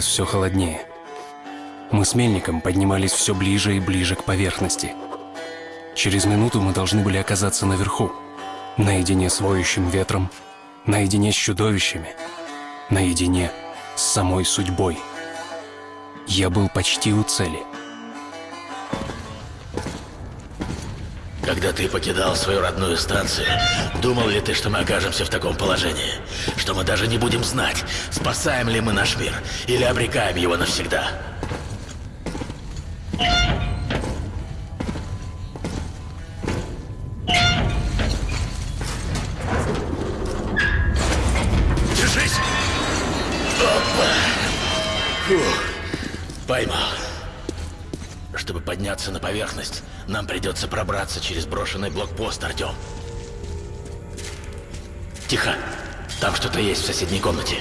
все холоднее. Мы с Мельником поднимались все ближе и ближе к поверхности. Через минуту мы должны были оказаться наверху, наедине с воющим ветром, наедине с чудовищами, наедине с самой судьбой. Я был почти у цели. Когда ты покидал свою родную станцию, думал ли ты, что мы окажемся в таком положении? Что мы даже не будем знать, спасаем ли мы наш мир или обрекаем его навсегда? Держись! Опа! Фух, поймал. Чтобы подняться на поверхность, нам придется пробраться через брошенный блокпост, Артем. Тихо. Там что-то есть в соседней комнате.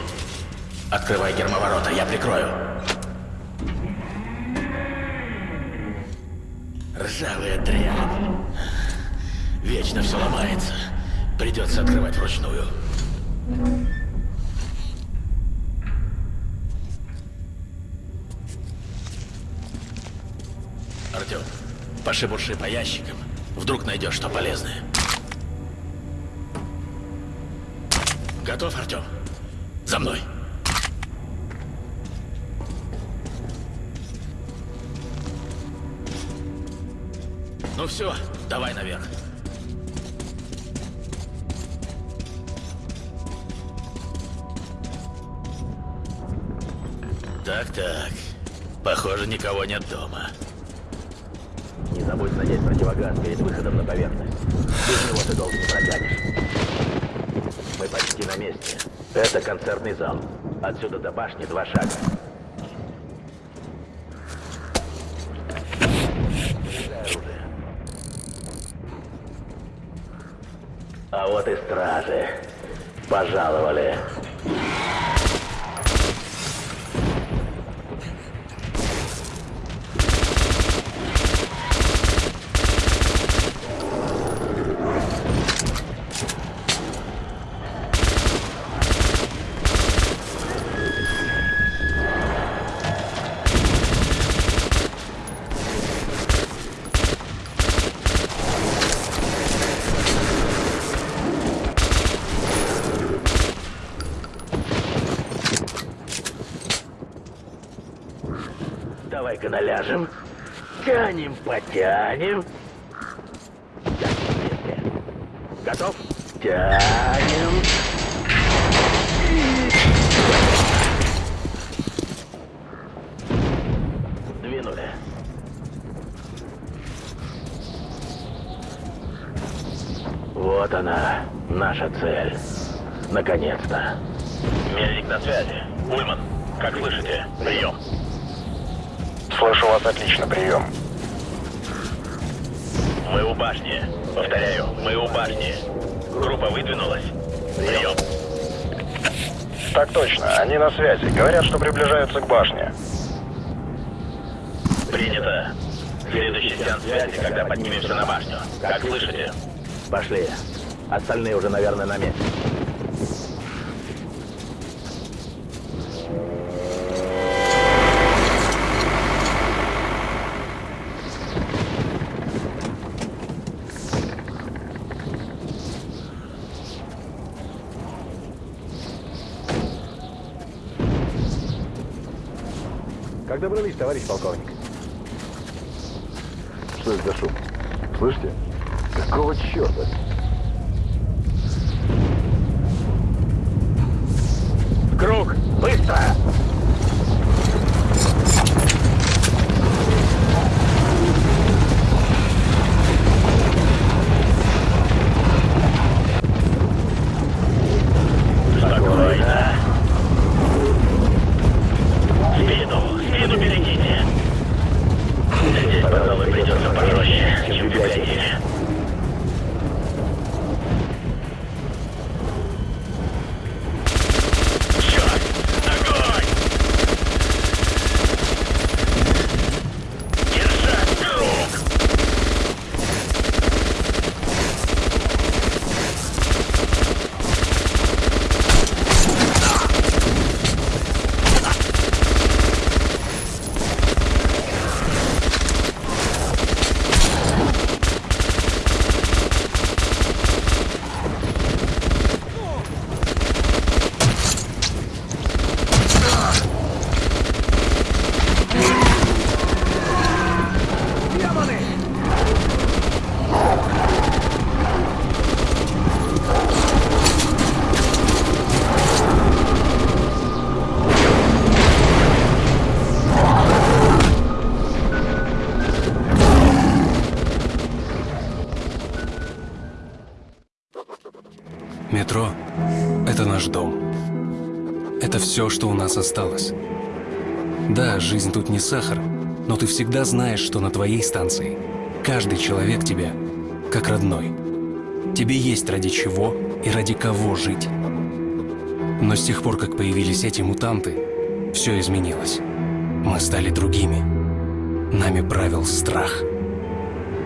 Открывай гермоворота, я прикрою. Ржавая дрянь. Вечно все ломается. Придется открывать вручную. Артем, пошебурши по ящикам. Вдруг найдешь что полезное. Готов, Артем? За мной. Ну все, давай наверх. Так-так. Похоже, никого нет дома. Не забудь надеть противогаз перед выходом на поверхность. Без него ты долго не протянешь. Мы почти на месте. Это концертный зал. Отсюда до башни два шага. А вот и стражи. Пожаловали. Наляжем. Тянем, потянем. Готов? Тянем. Двинули. Вот она, наша цель. Наконец-то. Мельник на связи. Ульман, как слышите? Прием. Слышу вас отлично, прием. Мы у башни. Повторяю, мы у башни. Группа выдвинулась. Прием. Так точно, они на связи. Говорят, что приближаются к башне. Принято. Следующий сеанс связи, когда поднимемся на башню. Как слышите? Пошли. Остальные уже, наверное, на месте. Как добрались, товарищ полковник? Что это за шум? Слышите? Какого черта? Круг! Все, что у нас осталось. Да, жизнь тут не сахар, но ты всегда знаешь, что на твоей станции каждый человек тебя как родной. Тебе есть ради чего и ради кого жить. Но с тех пор, как появились эти мутанты, все изменилось. Мы стали другими. Нами правил страх.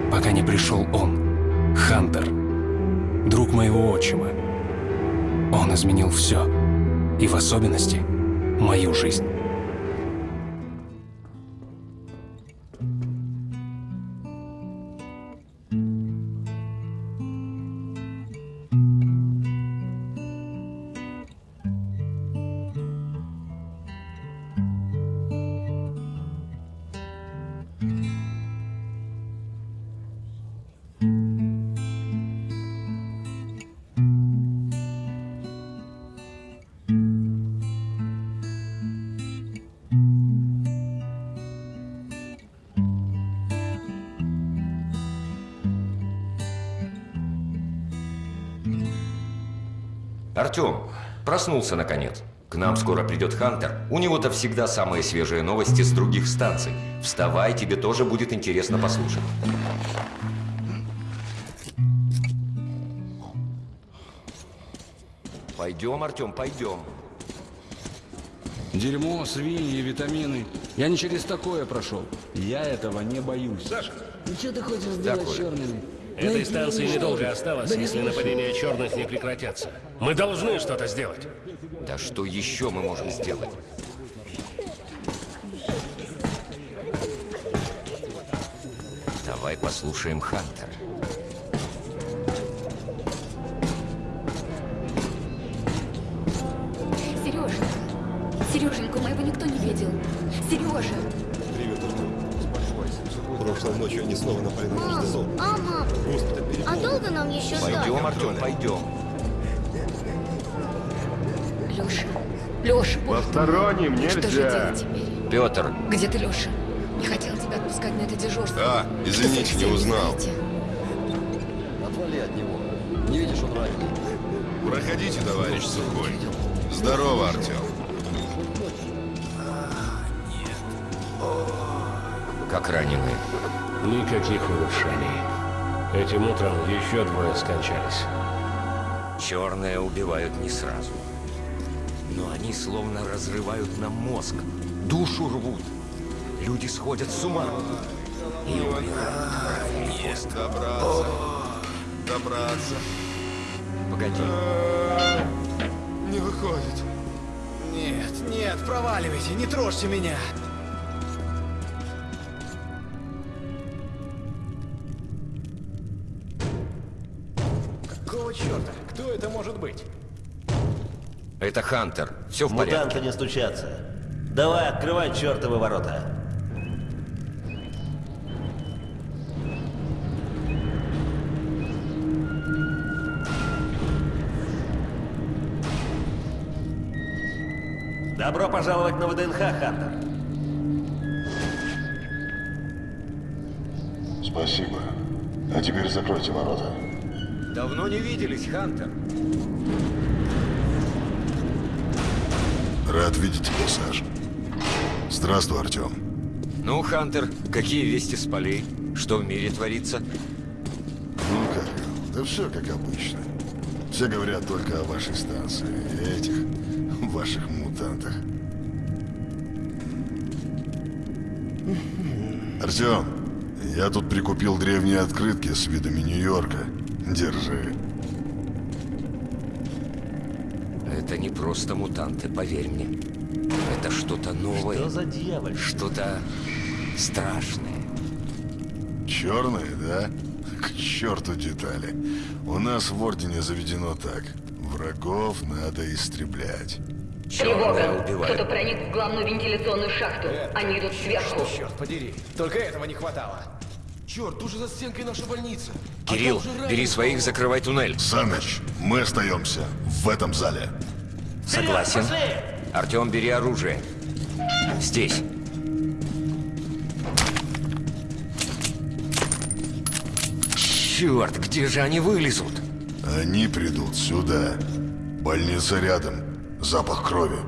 Пока не пришел он, Хантер, друг моего отчима. Он изменил все. И в особенности мою жизнь. Артем, проснулся наконец. К нам скоро придет Хантер. У него-то всегда самые свежие новости с других станций. Вставай, тебе тоже будет интересно послушать. Пойдем, Артем, пойдем. Дерьмо, свиньи, витамины. Я не через такое прошел. Я этого не боюсь. Саша, Ну что ты хочешь сделать Такое. с черными? Этой станции недолго осталось, если нападения черных не прекратятся. Мы должны что-то сделать. Да что еще мы можем сделать? Давай послушаем Хантера. Сереженька, Сереженьку моего никто не видел. Сережа! Ночью они снова напали на нижний зон. а, мам, а долго нам еще ждать? Пойдем, Артем, пойдем. Леша, Леша, Посторонним мой, Что же нельзя. делать теперь? Петр, Где ты, Леша? Не хотел тебя отпускать на это дежурство. А, извините, не узнал. Отвали от него. Не видишь, он раненый. Проходите, товарищ Сухой. Здорово, Артем. как раненые. Никаких улучшений. Этим утром еще двое скончались. Черные убивают не сразу. Но они словно разрывают нам мозг. Душу рвут. Люди сходят с ума. И умирают. Добраться. Добраться. Погоди. Не выходит. Нет, нет, проваливайте, не трожьте меня. Может быть? Это Хантер. Все в порядке. Мутанты не стучатся. Давай, открывай чертовы ворота. Добро пожаловать на ВДНХ, Хантер. Спасибо. А теперь закройте ворота. Давно не виделись, Хантер. Рад видеть тебя, Саш. Здравствуй, Артем. Ну, Хантер, какие вести с полей? Что в мире творится? Ну как? Да все как обычно. Все говорят только о вашей станции и этих ваших мутантах. Артем, я тут прикупил древние открытки с видами Нью-Йорка. Держи. Это не просто мутанты, поверь мне. Это что-то новое. Что за дьявол? Что-то страшное. Черные, да? К черту детали. У нас в Ордене заведено так. Врагов надо истреблять. Черные убивают. проник в главную вентиляционную шахту. Они идут сверху. Черт подери, только этого не хватало. Черт, уже за стенкой наша больница. Кирилл, бери своих, закрывай туннель. Саныч, мы остаемся в этом зале. Согласен. Артем, бери оружие. Здесь. Черт, где же они вылезут? Они придут сюда. Больница рядом. Запах крови.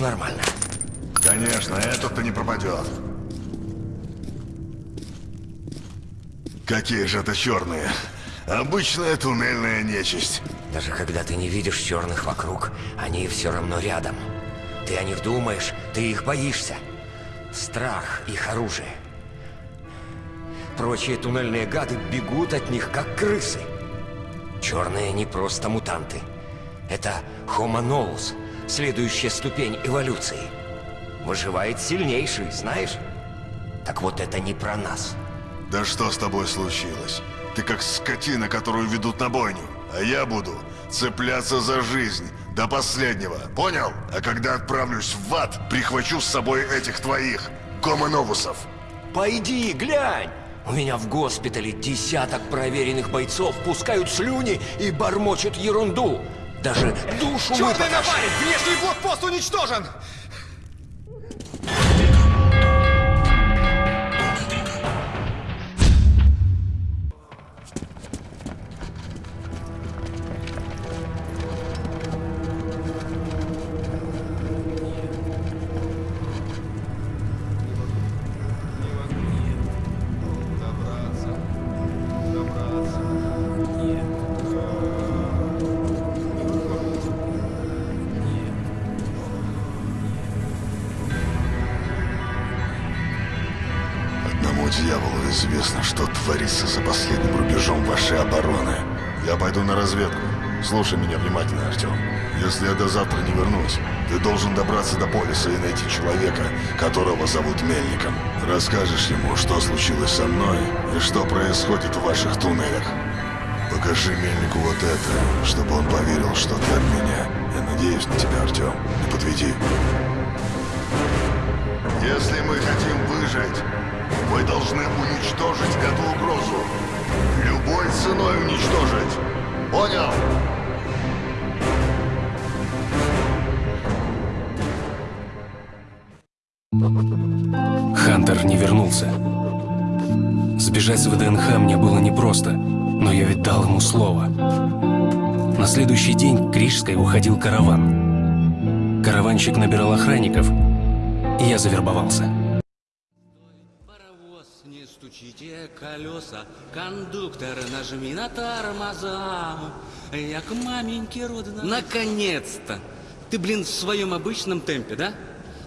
Нормально? Конечно, этот-то не пропадет. Какие же это черные? Обычная туннельная нечисть. Даже когда ты не видишь черных вокруг, они все равно рядом. Ты о них думаешь, ты их боишься. Страх — их оружие. Прочие туннельные гады бегут от них, как крысы. Черные не просто мутанты. Это novus, следующая ступень эволюции. Выживает сильнейший, знаешь? Так вот это не про нас. Да что с тобой случилось? Ты как скотина, которую ведут на бойню. А я буду цепляться за жизнь до последнего. Понял? А когда отправлюсь в ад, прихвачу с собой этих твоих гомоновусов. Пойди, глянь! У меня в госпитале десяток проверенных бойцов пускают слюни и бормочут ерунду. Даже душу Черный напарник! Внешний блокпост уничтожен! Слушай меня внимательно, Артем. Если я до завтра не вернусь, ты должен добраться до полиса и найти человека, которого зовут Мельником. Расскажешь ему, что случилось со мной и что происходит в ваших туннелях. Покажи Мельнику вот это, чтобы он поверил, что ты от меня. Я надеюсь на тебя, Артем. Не подведи. Если мы хотим выжить, мы должны уничтожить эту угрозу. Любой ценой уничтожить. Понял? Вернулся. Сбежать с ВДНХ мне было непросто, но я ведь дал ему слово. На следующий день к Рижской уходил караван. Караванщик набирал охранников, и я завербовался. Не стучите колеса, кондуктор, нажми на тормоза. Я к маменьке родина. Наконец-то! Ты, блин, в своем обычном темпе, да?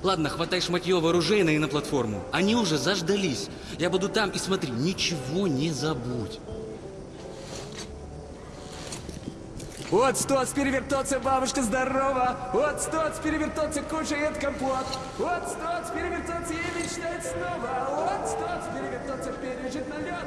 Ладно, хватай шматье вооружейное и на платформу. Они уже заждались. Я буду там и смотри, ничего не забудь. Вот стоц перевертоться, бабушка здорова. Вот стоц перевертоться, кушает компот. Вот стоц перевертоться и мечтать снова. Вот стоц перевертоться, пережить налет.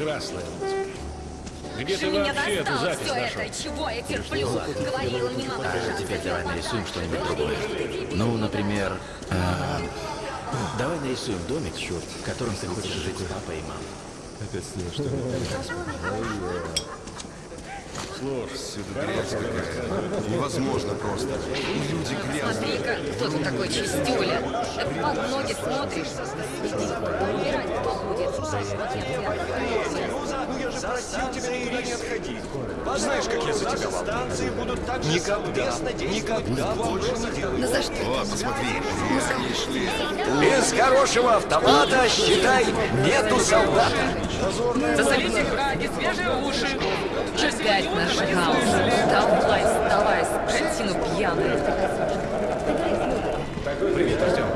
Прекрасная музыка. Где ты меня вообще эту запись все нашел? это, чего я терплю? Говорила, не надо А держаться теперь давай нарисуем что-нибудь другое. Ну, например, а, давай нарисуем домик, в котором ты хочешь жить с папой и мамой. Опять с ней что ли? Невозможно просто. Люди грязные. Смотри-ка, кто ты такой чистюля. Так под ноги смотришь. Убирать никуда не отходить. Знаешь, как я за тебя волнуюсь? Станции будут так никогда, никогда больше не делай. Ну за что? О, посмотри, пришли. Без хорошего автомата, считай, нету солдата. Засолите краги, свежие уши. Опять наш хаос. Давай, вставай, скотину пьяную. Привет, Артем.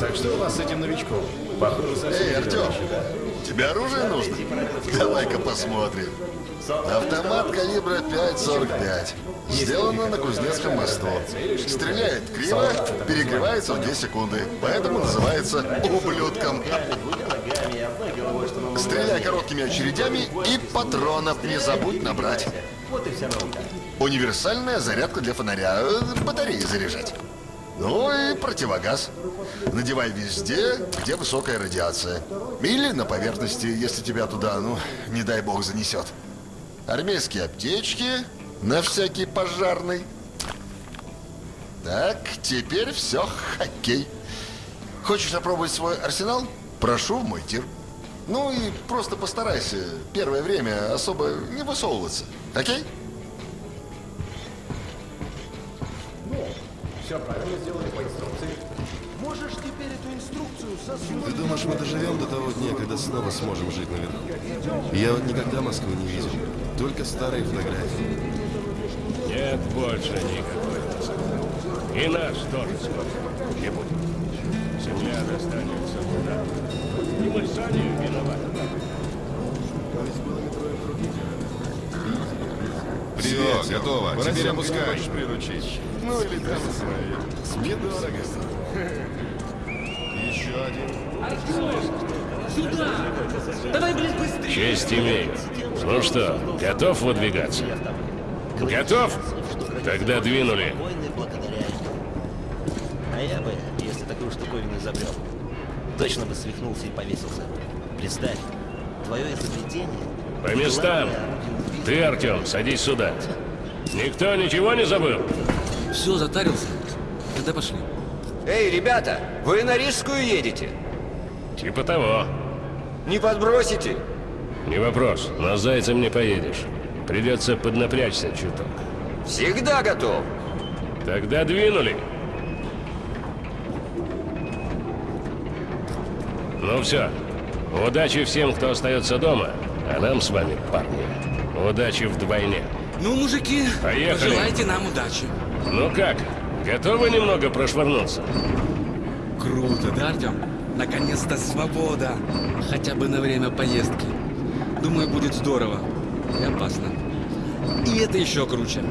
Так что у вас с этим новичком? Похоже, совсем Эй, Артем, тебе оружие нужно? Давай-ка посмотрим. Автомат калибра 5,45. Сделано на Кузнецком мосту. Стреляет криво, перегревается в 2 секунды. Поэтому называется ублюдком. Стреляй короткими очередями и патронов не забудь набрать. Вот и вся наука. Универсальная зарядка для фонаря. Батареи заряжать. Ну и противогаз. Надевай везде, где высокая радиация. Или на поверхности, если тебя туда, ну, не дай бог, занесет. Армейские аптечки на всякий пожарный. Так, теперь все, хоккей. Хочешь опробовать свой арсенал? Прошу в мой тир. Ну и просто постарайся первое время особо не высовываться. Окей? Все правильно сделали по инструкции. Можешь теперь эту инструкцию сосунуть? Ты думаешь, мы доживем до того дня, когда снова сможем жить наверху? Я вот никогда Москву не видел. Только старые фотографии. Нет больше никакой Москвы. И наш тоже скоро не будет. Земля достанется туда. И мы сами виноваты. Всё, готово. Теперь опускаешь приручить. Ну или там свои. Недорого. Еще один. Сюда! Давай, блин, быстрее! Честь имею. Ну что, готов выдвигаться? Готов? Тогда двинули. Войны благодаря этому. А я бы, если такую штуковину изобрел, точно бы свихнулся и повесился. Представь, твое изобретение... По местам. Ты, Артем, садись сюда. Никто ничего не забыл? Все, затарился. Тогда пошли. Эй, ребята, вы на Рижскую едете? Типа того. Не подбросите? Не вопрос. На Зайцем не поедешь. Придется поднапрячься чуток. Всегда готов. Тогда двинули. Ну все. Удачи всем, кто остается дома. А нам с вами, парни, удачи вдвойне. Ну, мужики, Поехали. пожелайте нам удачи. Ну как, готовы немного прошвырнуться? Круто, да, Артем? Наконец-то свобода. Хотя бы на время поездки. Думаю, будет здорово. И опасно. И это еще круче.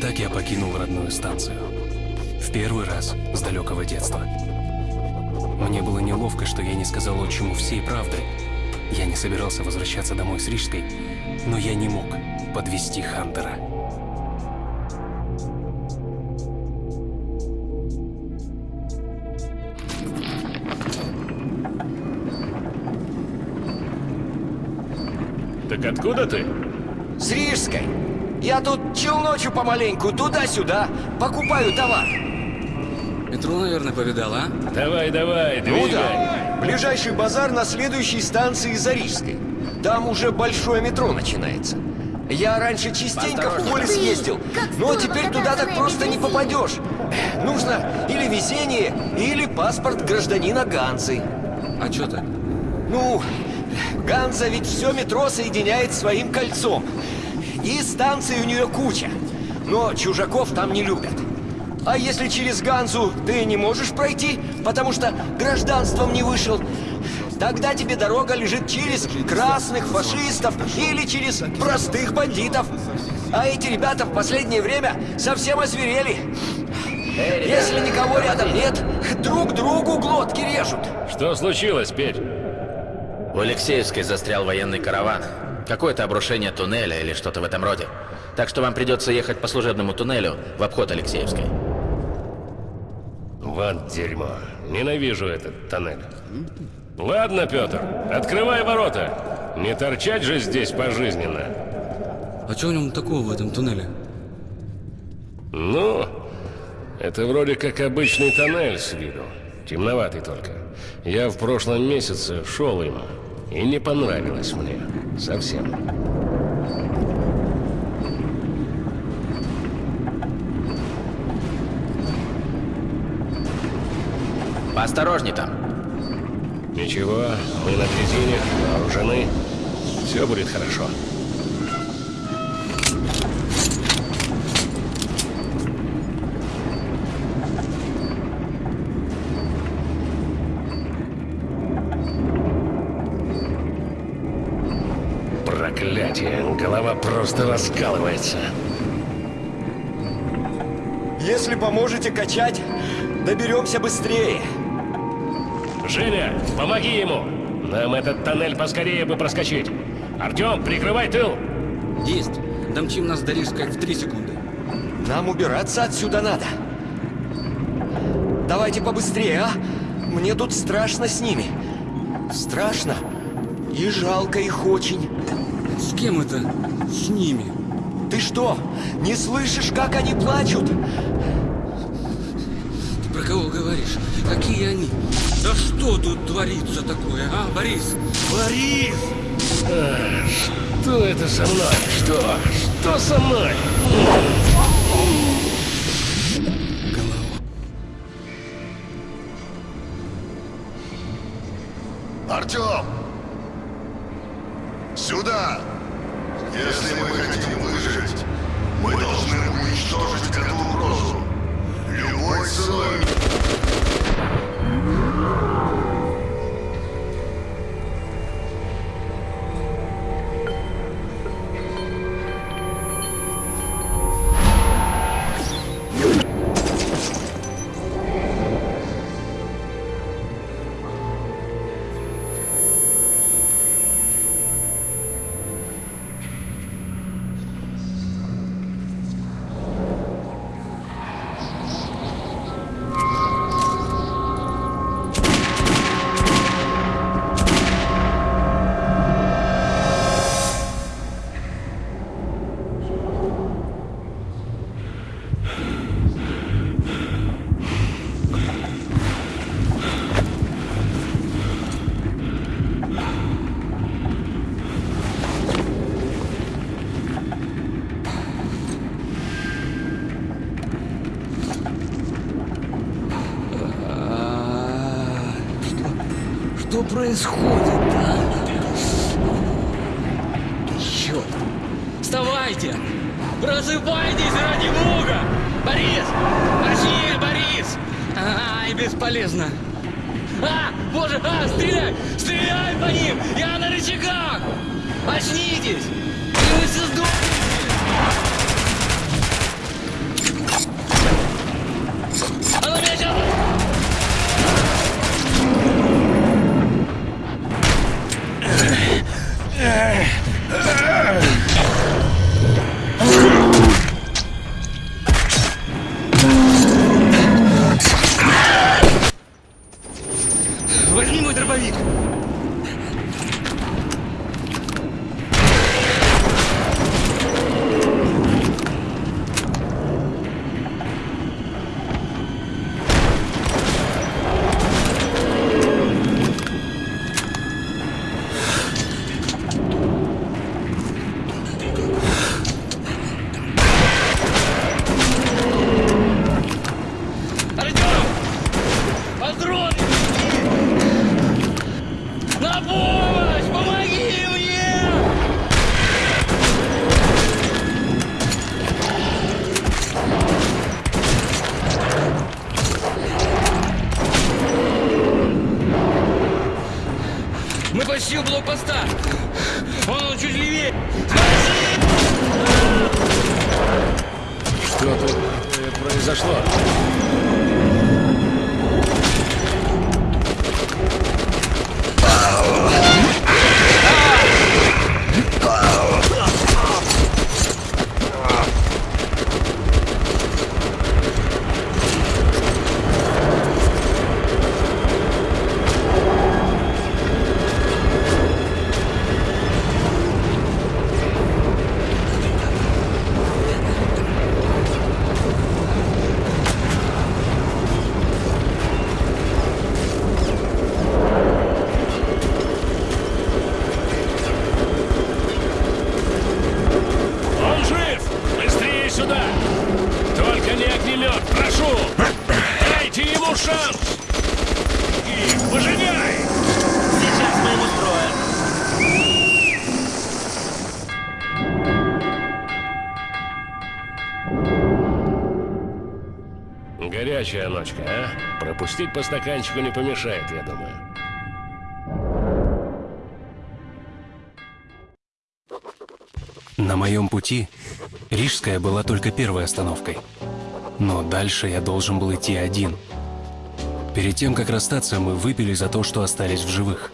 Так я покинул родную станцию. В первый раз с далекого детства. Мне было неловко, что я не сказал отчиму всей правды. Я не собирался возвращаться домой с Рижской, но я не мог подвести Хантера. Так откуда ты? С Рижской. Я тут челночу помаленьку, туда-сюда, покупаю товар. Метро, наверное, повидал, а? Давай, давай, Ну двигай. да. Ближайший базар на следующей станции Зарижской. Там уже большое метро начинается. Я раньше частенько в поле съездил, но теперь туда так просто не попадешь. Нужно или везение, или паспорт гражданина Ганзы. А что так? Ну, Ганза ведь все метро соединяет своим кольцом. И станций у нее куча. Но чужаков там не любят. А если через Ганзу ты не можешь пройти, потому что гражданством не вышел, тогда тебе дорога лежит через красных фашистов или через простых бандитов. А эти ребята в последнее время совсем озверели. Если никого рядом нет, друг другу глотки режут. Что случилось, Петь? В Алексеевской застрял военный караван. Какое-то обрушение туннеля или что-то в этом роде. Так что вам придется ехать по служебному туннелю в обход Алексеевской. Вот дерьмо. Ненавижу этот тоннель. Ладно, Петр, открывай ворота. Не торчать же здесь пожизненно. А что в нем такого в этом туннеле? Ну, это вроде как обычный тоннель с виду. Темноватый только. Я в прошлом месяце шел им, и не понравилось мне. Совсем. Поосторожней там. Ничего, мы на дрезине, вооружены. Все будет хорошо. Проклятие, голова просто раскалывается. Если поможете качать, доберемся быстрее. Женя, помоги ему! Нам этот тоннель поскорее бы проскочить. Артем, прикрывай тыл! Есть. Домчим нас до риска в три секунды. Нам убираться отсюда надо. Давайте побыстрее, а? Мне тут страшно с ними. Страшно. И жалко их очень. С кем это? С ними. Ты что, не слышишь, как они плачут? Ты про кого говоришь? Какие они? Да что тут творится такое, а, Борис? Борис! А, что это со мной? Что? Что со мной? Артем! Сюда! Что происходит, а? Черт! Вставайте! Просыпайтесь ради бога! Борис! Очни, Борис! Ай, бесполезно! А! Боже! А! Стреляй! Стреляй по ним! Я на рычагах! Очнитесь! Пропустить по стаканчику не помешает, я думаю. На моем пути Рижская была только первой остановкой. Но дальше я должен был идти один. Перед тем, как расстаться, мы выпили за то, что остались в живых.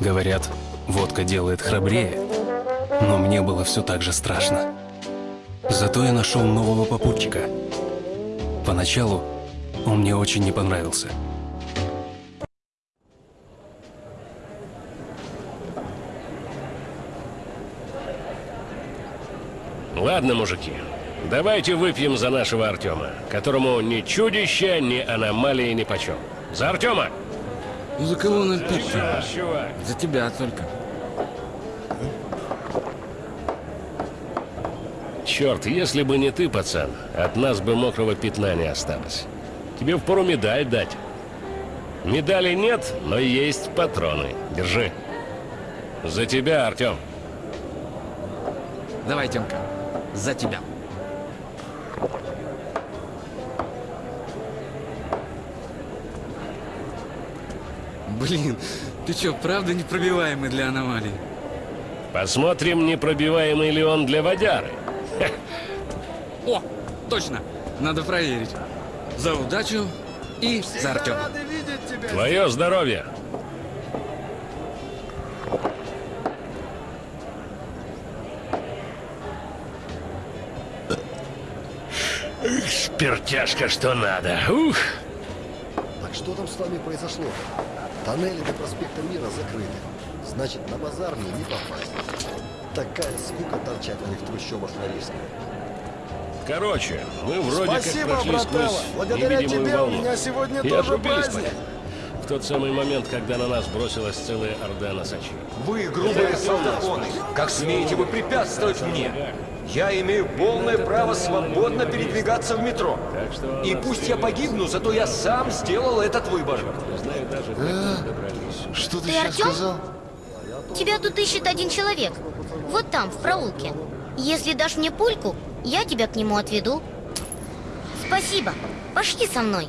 Говорят, водка делает храбрее, но мне было все так же страшно. Зато я нашел нового попутчика. Поначалу он мне очень не понравился. Ладно, мужики, давайте выпьем за нашего Артема, которому ни чудища, ни аномалии ни почем. За Артема! За кого? Сейчас, чувак. За тебя только. Черт, если бы не ты, пацан, от нас бы мокрого пятна не осталось. Тебе впору медаль дать. Медали нет, но есть патроны. Держи. За тебя, Артем. Давай, Тёмка, за тебя. Блин, ты чё, правда непробиваемый для аномалий? Посмотрим, непробиваемый ли он для водяры. О, точно, надо проверить. За удачу и за Артема. Твое здоровье. Эх, Спиртяшка, что надо. Ух! Так что там с вами произошло? Тоннели до проспекта Мира закрыты. Значит, на базар мне не попасть. Такая скука торчать в них трущобах на Рижской. Короче, мы вроде Спасибо, как прошли брателло. сквозь Благодаря невидимую тебе у волну. меня сегодня И тоже праздник. В тот самый момент, когда на нас бросилась целая орда носачей. Вы грубые солдафоны. Как смеете вы препятствовать мне? Я имею полное право свободно передвигаться в метро. И пусть я погибну, зато я сам сделал этот выбор. Что Ты Артем? Тебя тут ищет один человек. Вот там, в проулке. Если дашь мне пульку, я тебя к нему отведу. Спасибо. Пошли со мной.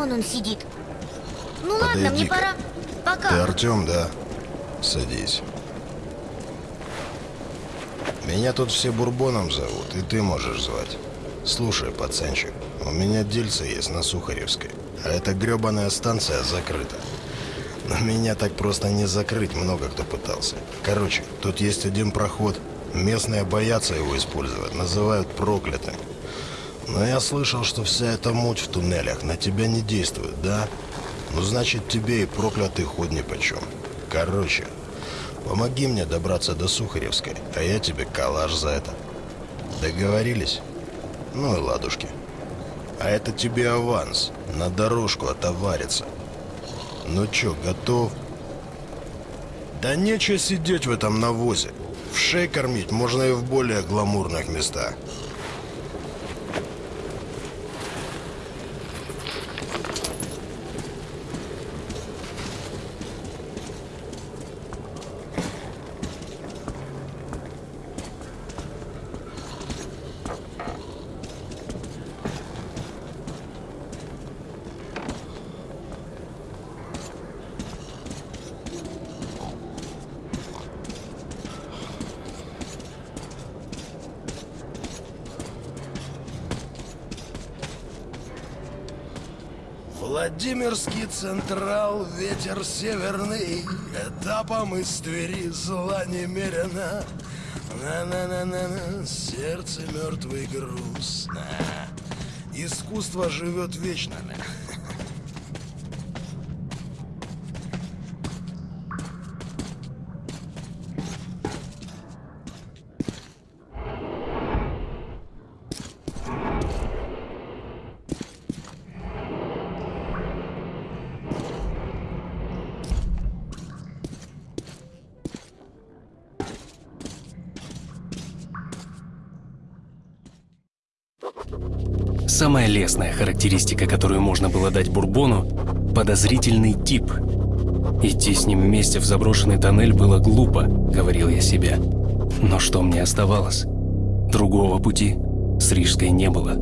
Вон он сидит. Ну ладно, мне пора. Пока. Ты Артем, да? Садись. Меня тут все Бурбоном зовут, и ты можешь звать. Слушай, пацанчик, у меня дельце есть на Сухаревской, а эта гребаная станция закрыта. Но меня так просто не закрыть, много кто пытался. Короче, тут есть один проход. Местные боятся его использовать, называют проклятым. Но я слышал, что вся эта муть в туннелях на тебя не действует, да? Ну, значит, тебе и проклятый ход нипочем. Короче, помоги мне добраться до Сухаревской, а я тебе калаш за это. Договорились? Ну и ладушки. А это тебе аванс. На дорожку отоварится. Ну чё, готов? Да нечего сидеть в этом навозе. В шей кормить можно и в более гламурных местах. Владимирский Централ, ветер северный, Этапом из Твери зла немерено. На-на-на-на-на, сердце мертвый груз. На. Искусство живет вечно. Самая лестная характеристика, которую можно было дать Бурбону – подозрительный тип. Идти с ним вместе в заброшенный тоннель было глупо, говорил я себе. Но что мне оставалось? Другого пути с Рижской не было.